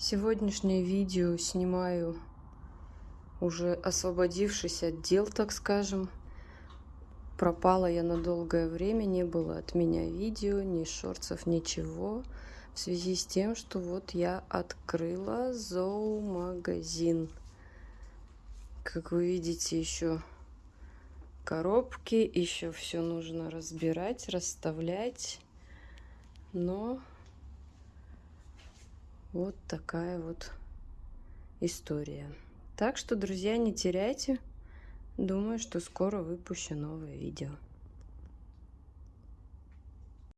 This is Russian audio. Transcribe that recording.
Сегодняшнее видео снимаю уже освободившись от дел, так скажем. Пропала я на долгое время, не было от меня видео, ни шорцев, ничего. В связи с тем, что вот я открыла зоомагазин. Как вы видите, еще коробки, еще все нужно разбирать, расставлять. Но вот такая вот история. Так что, друзья, не теряйте. Думаю, что скоро выпущу новое видео.